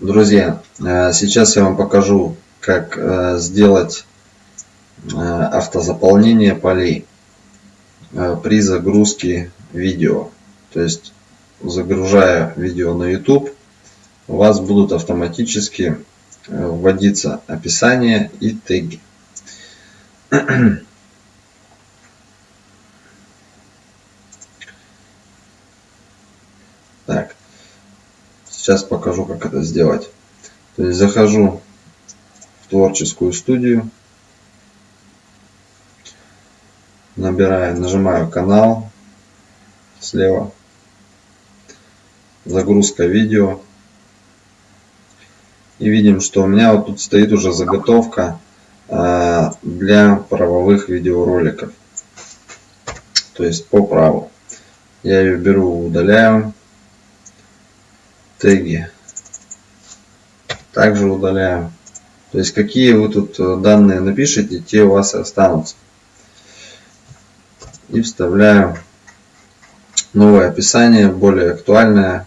Друзья, э, сейчас я вам покажу, как э, сделать э, автозаполнение полей при загрузке видео. То есть, загружая видео на YouTube, у вас будут автоматически вводиться описание и теги. Так, Сейчас покажу, как это сделать. То есть захожу в творческую студию, набираю, нажимаю канал слева, загрузка видео. И видим, что у меня вот тут стоит уже заготовка а, для правовых видеороликов. То есть по праву. Я ее беру, удаляю теги. Также удаляем. То есть какие вы тут э, данные напишите, те у вас и останутся. И вставляю новое описание, более актуальное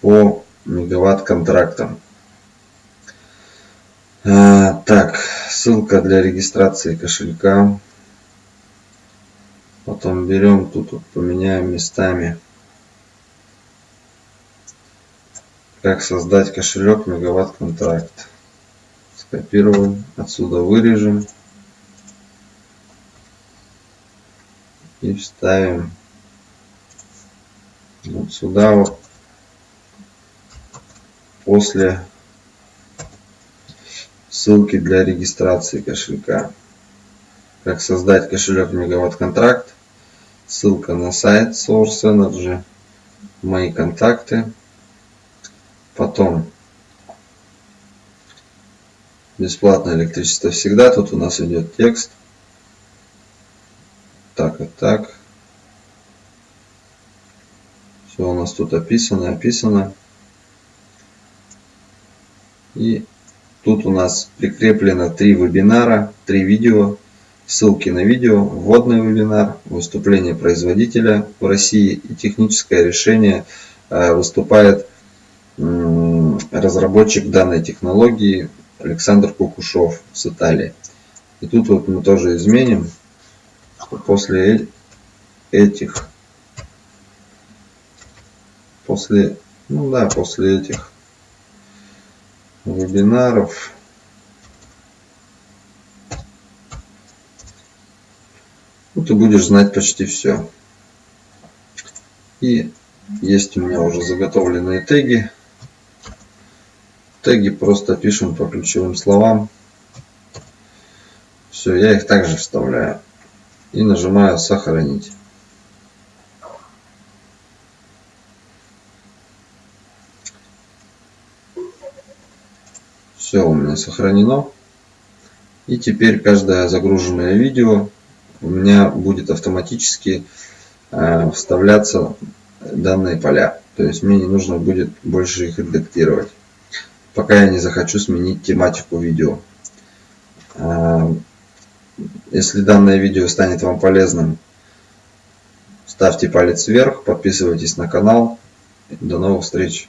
по мегаватт контрактам. А, так, ссылка для регистрации кошелька. Потом берем тут вот, поменяем местами. Как создать кошелек мегаватт контракт. Скопируем, отсюда вырежем и вставим вот сюда вот после ссылки для регистрации кошелька. Как создать кошелек мегаватт контракт. Ссылка на сайт Source Energy. Мои контакты. Потом бесплатное электричество всегда. Тут у нас идет текст. Так и так. Все у нас тут описано, описано. И тут у нас прикреплено три вебинара, три видео. Ссылки на видео, вводный вебинар, выступление производителя в России и техническое решение э, выступает разработчик данной технологии Александр Кукушев с Италии. И тут вот мы тоже изменим, что после этих, после, ну да, после этих вебинаров, ну, ты будешь знать почти все. И есть у меня уже заготовленные теги Теги просто пишем по ключевым словам. Все, я их также вставляю. И нажимаю сохранить. Все у меня сохранено. И теперь каждое загруженное видео у меня будет автоматически э, вставляться данные поля. То есть мне не нужно будет больше их редактировать пока я не захочу сменить тематику видео. А, если данное видео станет вам полезным, ставьте палец вверх, подписывайтесь на канал. До новых встреч!